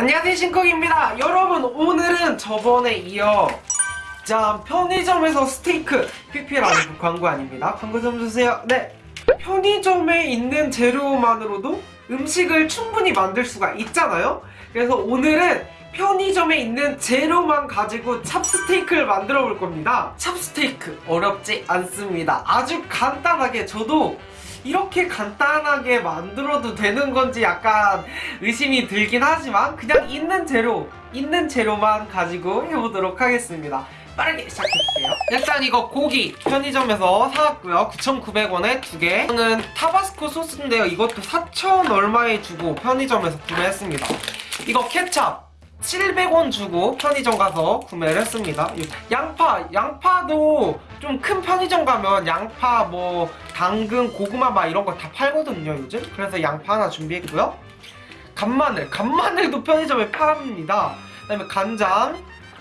안녕하세요 신쿡입니다. 여러분 오늘은 저번에 이어 짠 편의점에서 스테이크 아니고 광고 아닙니다. 광고 좀 주세요. 네. 편의점에 있는 재료만으로도 음식을 충분히 만들 수가 있잖아요. 그래서 오늘은 편의점에 있는 재료만 가지고 찹스테이크를 만들어 볼 겁니다. 찹스테이크 어렵지 않습니다. 아주 간단하게 저도 이렇게 간단하게 만들어도 되는 건지 약간 의심이 들긴 하지만 그냥 있는 재료, 있는 재료만 가지고 해보도록 하겠습니다. 빠르게 시작해볼게요. 일단 이거 고기 편의점에서 사왔고요. 9,900원에 두 개. 이거는 타바스코 소스인데요. 이것도 4,000 얼마에 주고 편의점에서 구매했습니다. 이거 케찹 700원 주고 편의점 가서 구매를 했습니다. 양파, 양파도 좀 큰 편의점 가면 양파, 뭐 당근, 고구마 막 이런 거 다 팔거든요 요즘. 그래서 양파 하나 준비했고요. 간마늘, 간마늘도 편의점에 팝니다. 그 다음에 간장,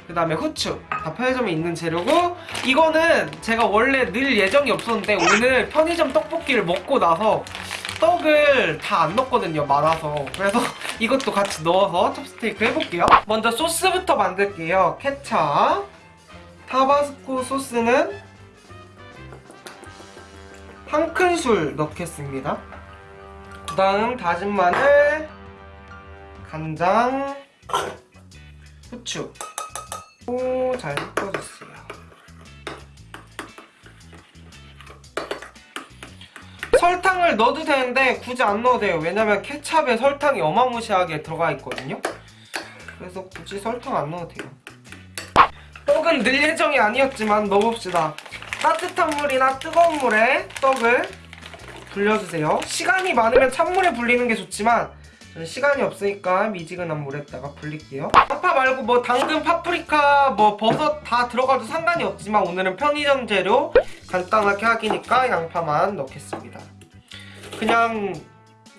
그 다음에 후추 다 편의점에 있는 재료고 이거는 제가 원래 늘 예정이 없었는데 오늘 편의점 떡볶이를 먹고 나서 떡을 다 안 넣었거든요 많아서. 그래서 이것도 같이 넣어서 찹스테이크 해볼게요. 먼저 소스부터 만들게요. 케찹 타바스코 소스는 한 큰술 넣겠습니다. 그 다음 다진 마늘 간장 후추. 오, 잘 섞어주세요 설탕을 넣어도 되는데 굳이 안 넣어도 돼요. 왜냐면 케찹에 설탕이 어마무시하게 들어가 있거든요. 그래서 굳이 설탕 안 넣어도 돼요. 떡은 늘 예정이 아니었지만 넣어봅시다. 따뜻한 물이나 뜨거운 물에 떡을 불려주세요. 시간이 많으면 찬물에 불리는 게 좋지만 저는 시간이 없으니까 미지근한 물에다가 불릴게요. 양파 말고 뭐 당근, 파프리카, 뭐 버섯 다 들어가도 상관이 없지만 오늘은 편의점 재료 간단하게 하기니까 양파만 넣겠습니다 그냥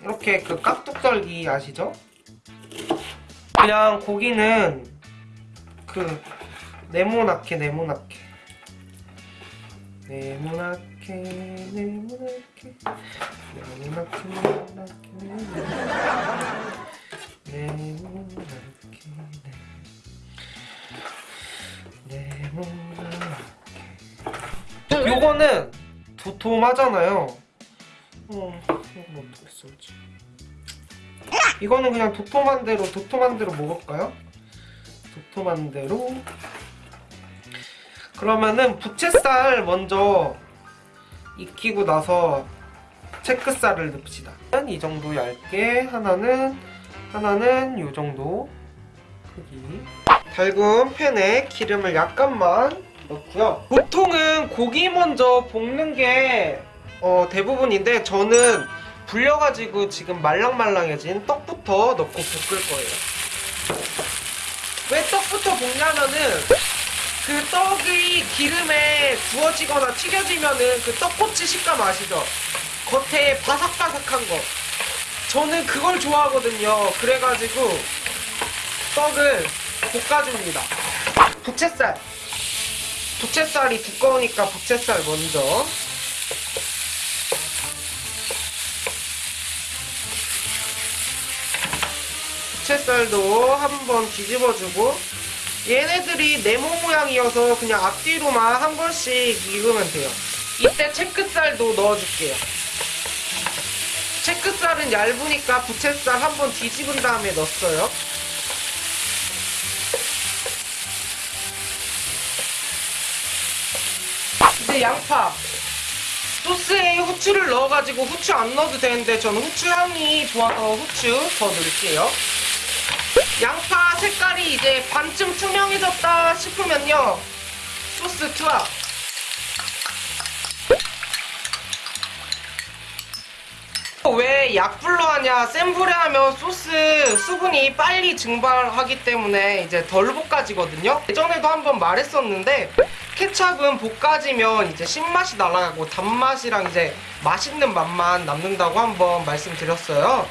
이렇게 그 깍둑썰기 아시죠? 그냥 고기는 그 네모나게. 네모나게 네모나게. 네모나게 네모나게. 네모나게 네모나게. 네모나게. 요거는 도톰하잖아요 어, 이거 어떻게 썰지? 이거는 그냥 도톰한 대로 도톰한 대로 먹을까요? 도톰한 대로 그러면은 부채살 먼저 익히고 나서 체크살을 넣읍시다. 이 정도 얇게 하나는 하나는 이 정도 크기. 달군 팬에 기름을 약간만 넣고요. 보통은 고기 먼저 볶는 게 어, 대부분인데 저는 불려가지고 지금 말랑말랑해진 떡부터 넣고 볶을 거예요. 왜 떡부터 볶냐면은 그 떡이 기름에 구워지거나 튀겨지면은 그 떡꼬치 식감 아시죠? 겉에 바삭바삭한 거. 저는 그걸 좋아하거든요. 그래가지고 떡을 볶아줍니다. 부채살. 부채살이 두꺼우니까 부채살 먼저. 부채살도 한번 뒤집어주고 얘네들이 네모 모양이어서 그냥 앞뒤로만 한 번씩 익으면 돼요. 이때 체크살도 넣어줄게요. 체크살은 얇으니까 부채살 한번 뒤집은 다음에 넣었어요. 이제 양파. 소스에 후추를 넣어가지고 후추 안 넣어도 되는데 저는 후추 향이 좋아서 후추 더 넣을게요. 양파 색깔이 이제 반쯤 투명해졌다 싶으면요. 소스 투하. 왜 약불로 하냐 센 불에 하면 소스 수분이 빨리 증발하기 때문에 이제 덜 볶아지거든요. 예전에도 한번 말했었는데 케찹은 볶아지면 이제 신맛이 날아가고 단맛이랑 이제 맛있는 맛만 남는다고 한번 말씀드렸어요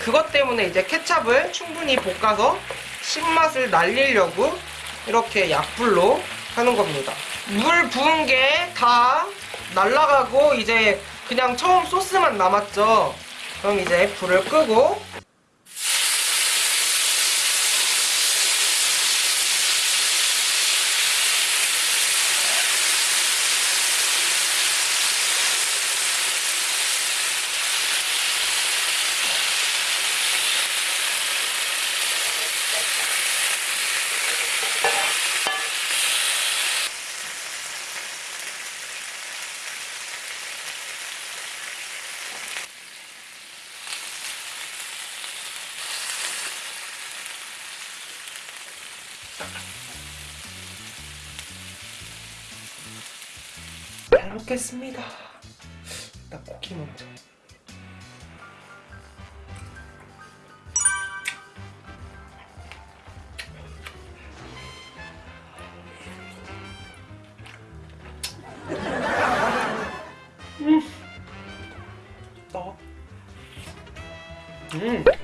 그것 때문에 이제 케찹을 충분히 볶아서 신맛을 날리려고 이렇게 약불로 하는 겁니다. 물 부은 게 다 날라가고 이제 그냥 처음 소스만 남았죠. 그럼 이제 불을 끄고 잘 먹겠습니다. 일단 고기 먼저. 음.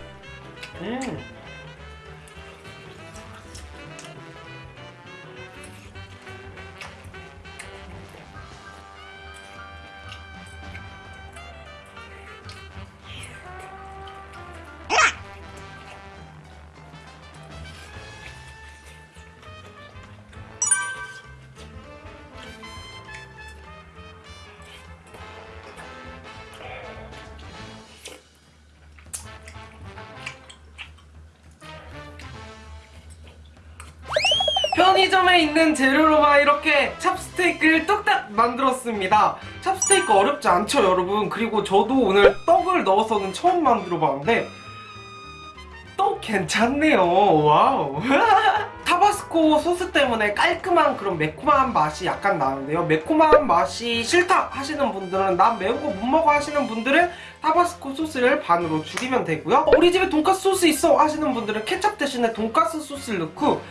편의점에 있는 재료로만 이렇게 찹스테이크를 뚝딱 만들었습니다. 찹스테이크 어렵지 않죠, 여러분? 그리고 저도 오늘 떡을 넣어서는 처음 만들어 봤는데 떡 괜찮네요. wow. 타바스코 소스 때문에 깔끔한 그런 매콤한 맛이 약간 나는데요. 매콤한 맛이 싫다 하시는 분들은 난 매운 거 못 먹어 하시는 분들은 타바스코 소스를 반으로 줄이면 되고요. 어, 우리 집에 돈가스 소스 있어 하시는 분들은 케찹 대신에 돈가스 소스를 넣고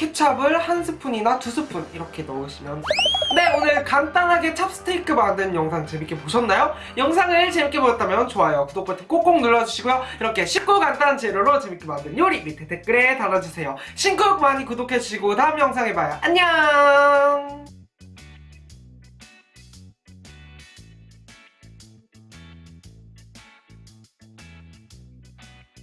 케찹을 한 스푼이나 두 스푼 이렇게 넣으시면 됩니다. 네 오늘 간단하게 찹스테이크 만든 영상 재밌게 보셨나요? 영상을 재밌게 보셨다면 좋아요 구독 버튼 꼭꼭 눌러주시고요 이렇게 쉽고 간단한 재료로 재밌게 만든 요리 밑에 댓글에 달아주세요 신곡 많이 구독해주시고 다음 영상에 봐요 안녕